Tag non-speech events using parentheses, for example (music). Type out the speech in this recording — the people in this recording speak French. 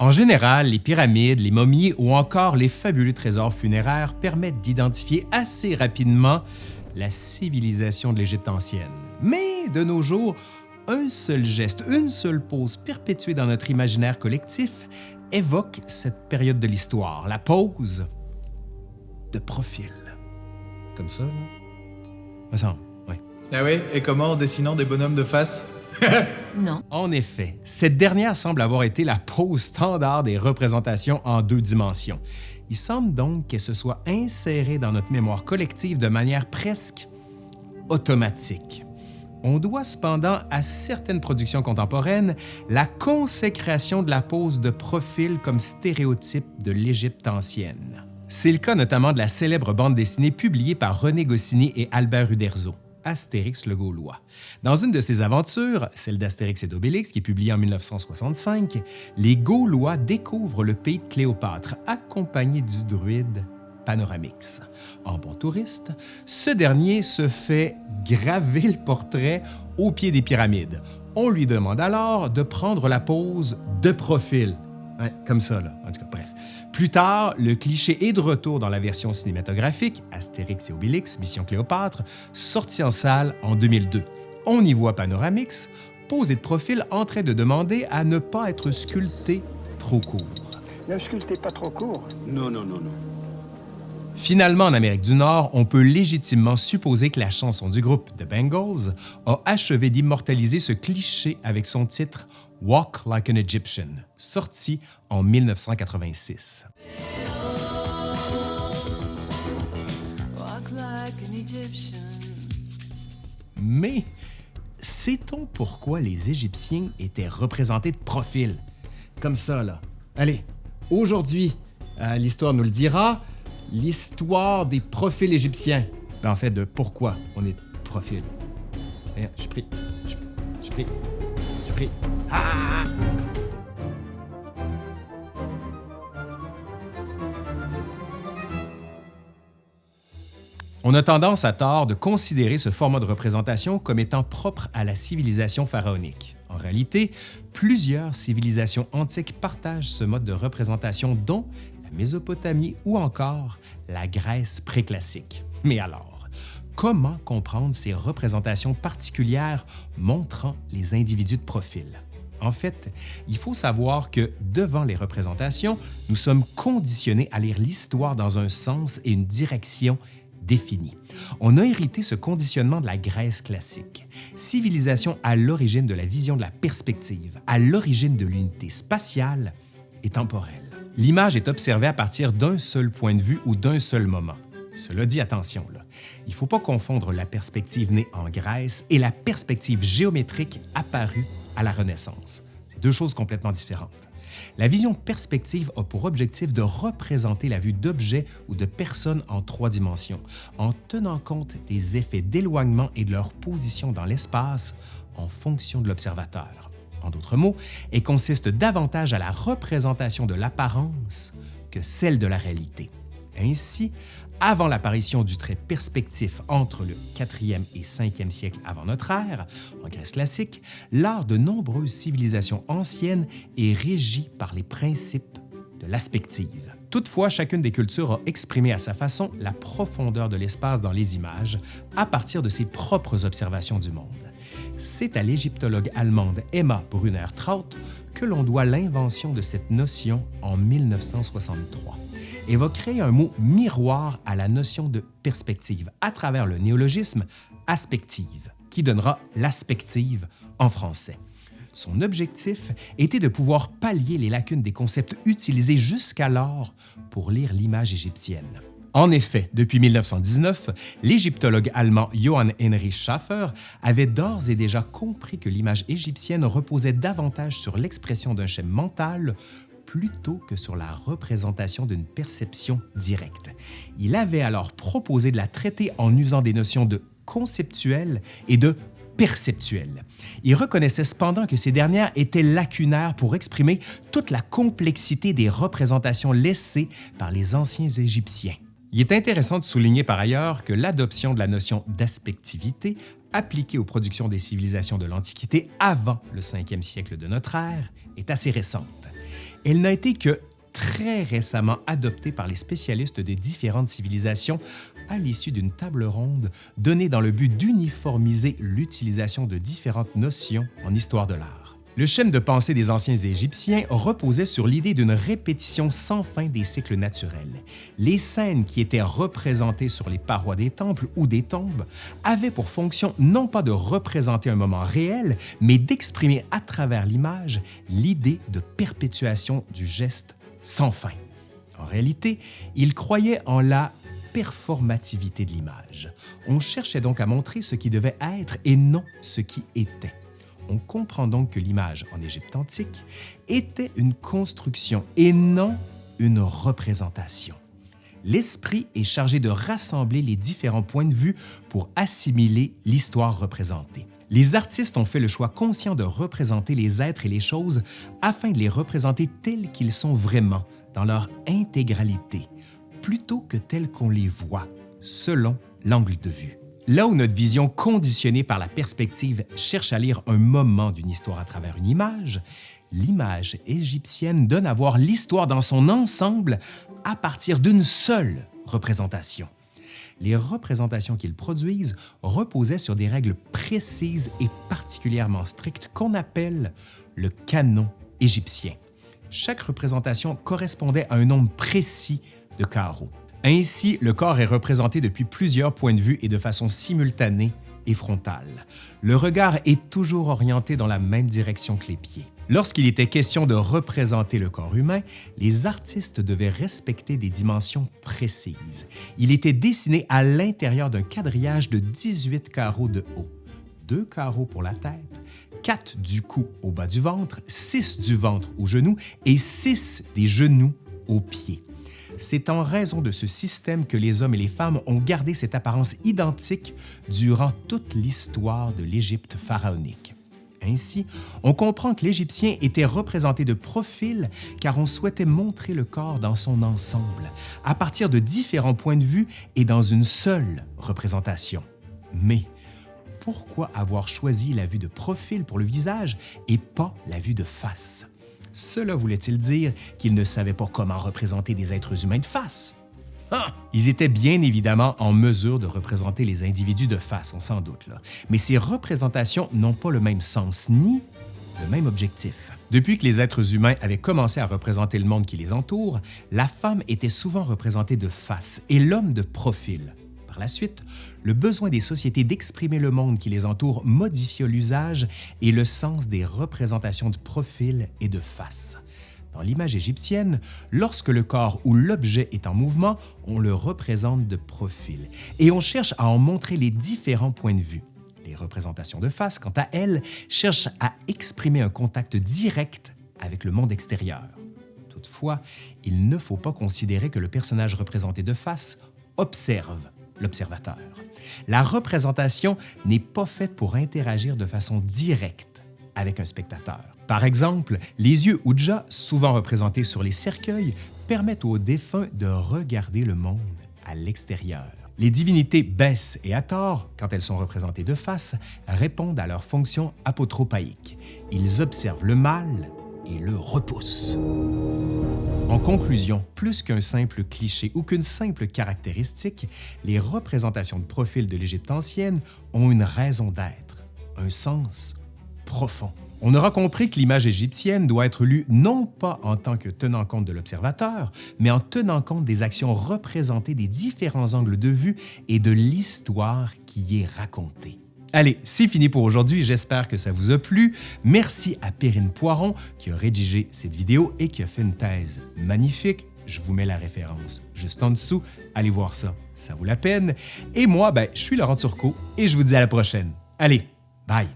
En général, les pyramides, les momies ou encore les fabuleux trésors funéraires permettent d'identifier assez rapidement la civilisation de l'Égypte ancienne. Mais de nos jours, un seul geste, une seule pose perpétuée dans notre imaginaire collectif évoque cette période de l'histoire, la pose de profil. Comme ça, là? Oui. Ah oui? Et comment en dessinant des bonhommes de face? (laughs) Non. En effet, cette dernière semble avoir été la pose standard des représentations en deux dimensions. Il semble donc qu'elle se soit insérée dans notre mémoire collective de manière presque automatique. On doit cependant à certaines productions contemporaines la consécration de la pose de profil comme stéréotype de l'Égypte ancienne. C'est le cas notamment de la célèbre bande dessinée publiée par René Goscinny et Albert Uderzo. Astérix le Gaulois. Dans une de ses aventures, celle d'Astérix et d'Obélix, qui est publiée en 1965, les Gaulois découvrent le pays de Cléopâtre, accompagnés du druide Panoramix. En bon touriste, ce dernier se fait graver le portrait au pied des pyramides. On lui demande alors de prendre la pose de profil. Comme ça, là. En tout cas, bref. Plus tard, le cliché est de retour dans la version cinématographique, Astérix et Obélix, Mission Cléopâtre, sortie en salle en 2002. On y voit Panoramix, posé de profil en train de demander à ne pas être sculpté trop court. Ne sculptez pas trop court. Non, non, non, non. Finalement, en Amérique du Nord, on peut légitimement supposer que la chanson du groupe The Bengals a achevé d'immortaliser ce cliché avec son titre Walk Like an Egyptian, sorti en 1986. Mais sait-on pourquoi les Égyptiens étaient représentés de profil? Comme ça, là. Allez, aujourd'hui, euh, l'histoire nous le dira, l'histoire des profils égyptiens. Ben, en fait, de pourquoi on est profil. Eh, Je suis pris. Je suis pris. On a tendance à tort de considérer ce format de représentation comme étant propre à la civilisation pharaonique. En réalité, plusieurs civilisations antiques partagent ce mode de représentation, dont la Mésopotamie ou encore la Grèce préclassique. Mais alors, comment comprendre ces représentations particulières montrant les individus de profil? En fait, il faut savoir que devant les représentations, nous sommes conditionnés à lire l'histoire dans un sens et une direction définie. On a hérité ce conditionnement de la Grèce classique, civilisation à l'origine de la vision de la perspective, à l'origine de l'unité spatiale et temporelle. L'image est observée à partir d'un seul point de vue ou d'un seul moment. Cela dit, attention, il ne faut pas confondre la perspective née en Grèce et la perspective géométrique apparue à la Renaissance. C'est deux choses complètement différentes. La vision perspective a pour objectif de représenter la vue d'objets ou de personnes en trois dimensions, en tenant compte des effets d'éloignement et de leur position dans l'espace en fonction de l'observateur. En d'autres mots, elle consiste davantage à la représentation de l'apparence que celle de la réalité. Ainsi, avant l'apparition du trait perspectif entre le 4e et 5e siècle avant notre ère, en Grèce classique, l'art de nombreuses civilisations anciennes est régi par les principes de l'aspective. Toutefois, chacune des cultures a exprimé à sa façon la profondeur de l'espace dans les images à partir de ses propres observations du monde. C'est à l'égyptologue allemande Emma Brunner-Traut que l'on doit l'invention de cette notion en 1963 et va créer un mot miroir à la notion de perspective à travers le néologisme aspective, qui donnera l'aspective en français. Son objectif était de pouvoir pallier les lacunes des concepts utilisés jusqu'alors pour lire l'image égyptienne. En effet, depuis 1919, l'égyptologue allemand Johann Heinrich Schaffer avait d'ores et déjà compris que l'image égyptienne reposait davantage sur l'expression d'un schéma mental plutôt que sur la représentation d'une perception directe. Il avait alors proposé de la traiter en usant des notions de conceptuel et de perceptuel. Il reconnaissait cependant que ces dernières étaient lacunaires pour exprimer toute la complexité des représentations laissées par les anciens Égyptiens. Il est intéressant de souligner par ailleurs que l'adoption de la notion d'aspectivité appliquée aux productions des civilisations de l'Antiquité avant le 5e siècle de notre ère est assez récente. Elle n'a été que très récemment adoptée par les spécialistes de différentes civilisations à l'issue d'une table ronde donnée dans le but d'uniformiser l'utilisation de différentes notions en histoire de l'art. Le schème de pensée des anciens Égyptiens reposait sur l'idée d'une répétition sans fin des cycles naturels. Les scènes qui étaient représentées sur les parois des temples ou des tombes avaient pour fonction non pas de représenter un moment réel, mais d'exprimer à travers l'image l'idée de perpétuation du geste sans fin. En réalité, ils croyaient en la performativité de l'image. On cherchait donc à montrer ce qui devait être et non ce qui était. On comprend donc que l'image en Égypte antique était une construction et non une représentation. L'esprit est chargé de rassembler les différents points de vue pour assimiler l'histoire représentée. Les artistes ont fait le choix conscient de représenter les êtres et les choses afin de les représenter tels qu'ils sont vraiment, dans leur intégralité, plutôt que tels qu'on les voit, selon l'angle de vue. Là où notre vision conditionnée par la perspective cherche à lire un moment d'une histoire à travers une image, l'image égyptienne donne à voir l'histoire dans son ensemble à partir d'une seule représentation. Les représentations qu'ils produisent reposaient sur des règles précises et particulièrement strictes qu'on appelle le canon égyptien. Chaque représentation correspondait à un nombre précis de carreaux. Ainsi, le corps est représenté depuis plusieurs points de vue et de façon simultanée et frontale. Le regard est toujours orienté dans la même direction que les pieds. Lorsqu'il était question de représenter le corps humain, les artistes devaient respecter des dimensions précises. Il était dessiné à l'intérieur d'un quadrillage de 18 carreaux de haut, deux carreaux pour la tête, quatre du cou au bas du ventre, six du ventre aux genoux et six des genoux aux pieds. C'est en raison de ce système que les hommes et les femmes ont gardé cette apparence identique durant toute l'histoire de l'Égypte pharaonique. Ainsi, on comprend que l'Égyptien était représenté de profil car on souhaitait montrer le corps dans son ensemble, à partir de différents points de vue et dans une seule représentation. Mais pourquoi avoir choisi la vue de profil pour le visage et pas la vue de face? Cela voulait-il dire qu'ils ne savaient pas comment représenter des êtres humains de face? Ah! Ils étaient bien évidemment en mesure de représenter les individus de face, on s'en doute, là. mais ces représentations n'ont pas le même sens ni le même objectif. Depuis que les êtres humains avaient commencé à représenter le monde qui les entoure, la femme était souvent représentée de face et l'homme de profil. La suite, le besoin des sociétés d'exprimer le monde qui les entoure modifia l'usage et le sens des représentations de profil et de face. Dans l'image égyptienne, lorsque le corps ou l'objet est en mouvement, on le représente de profil et on cherche à en montrer les différents points de vue. Les représentations de face, quant à elles, cherchent à exprimer un contact direct avec le monde extérieur. Toutefois, il ne faut pas considérer que le personnage représenté de face observe l'observateur. La représentation n'est pas faite pour interagir de façon directe avec un spectateur. Par exemple, les yeux Ouija, souvent représentés sur les cercueils, permettent aux défunts de regarder le monde à l'extérieur. Les divinités Bess et Hathor, quand elles sont représentées de face, répondent à leur fonction apotropaïque. Ils observent le mal et le repoussent. En conclusion, plus qu'un simple cliché ou qu'une simple caractéristique, les représentations de profil de l'Égypte ancienne ont une raison d'être, un sens profond. On aura compris que l'image égyptienne doit être lue non pas en tant que tenant compte de l'observateur, mais en tenant compte des actions représentées des différents angles de vue et de l'histoire qui y est racontée. Allez, c'est fini pour aujourd'hui, j'espère que ça vous a plu. Merci à Perrine Poiron qui a rédigé cette vidéo et qui a fait une thèse magnifique. Je vous mets la référence juste en dessous, allez voir ça, ça vaut la peine. Et moi, ben, je suis Laurent Turcot et je vous dis à la prochaine. Allez, bye!